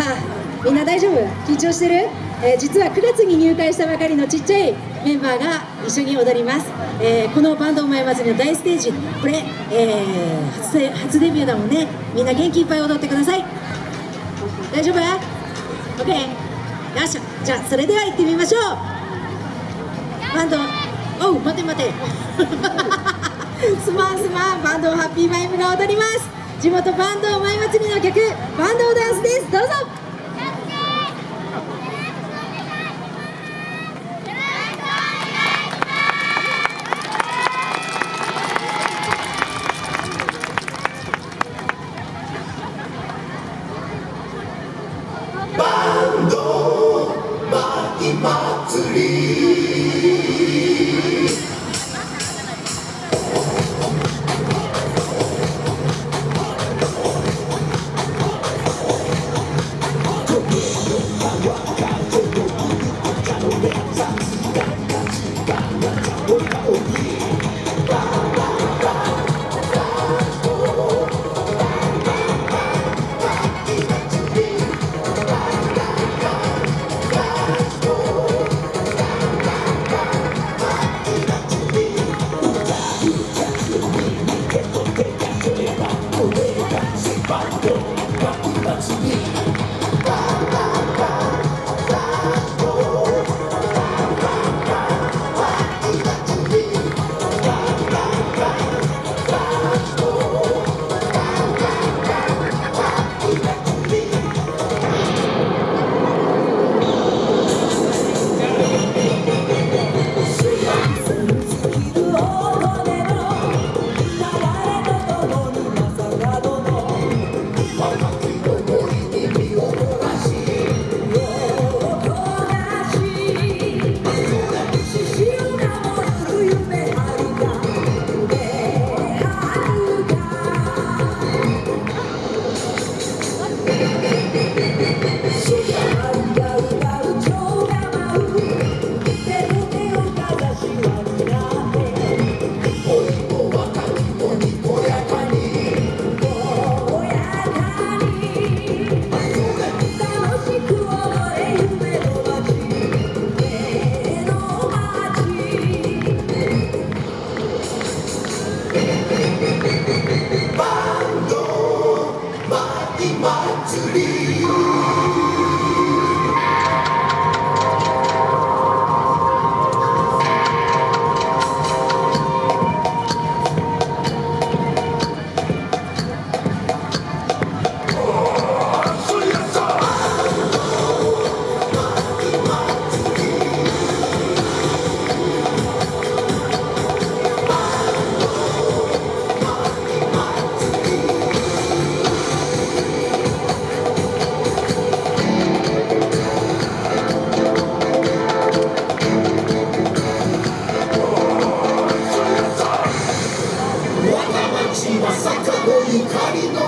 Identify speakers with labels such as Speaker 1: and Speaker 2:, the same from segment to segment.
Speaker 1: さあみんな大丈夫？緊張してる、えー、実は9月に入会したばかりのちっちゃいメンバーが一緒に踊ります、えー、このバンドお前祭りの大ステージこれ、えー、初初デビューだもんね。みんな元気いっぱい踊ってください。大丈夫 ?OK よっしゃ。じゃあそれでは行ってみましょう。バンド。おう待て待て。すまんすまん。バンドハッピーマイムが踊ります。地元バンドお前祭り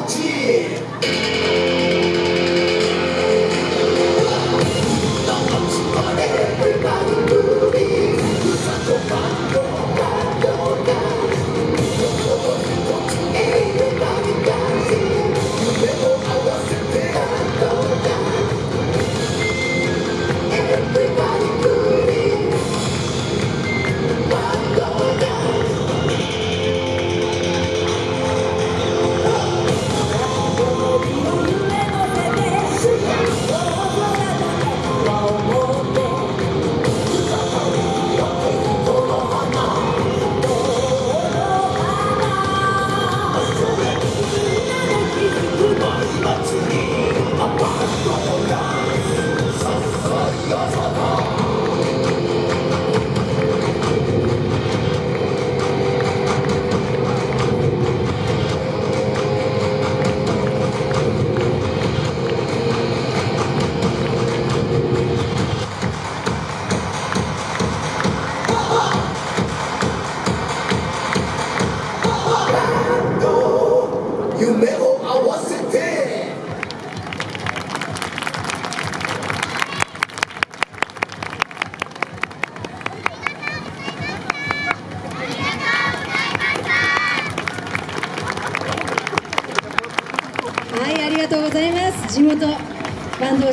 Speaker 1: Saúde! 合わせて。ありがとう
Speaker 2: ございます。地元
Speaker 3: バンド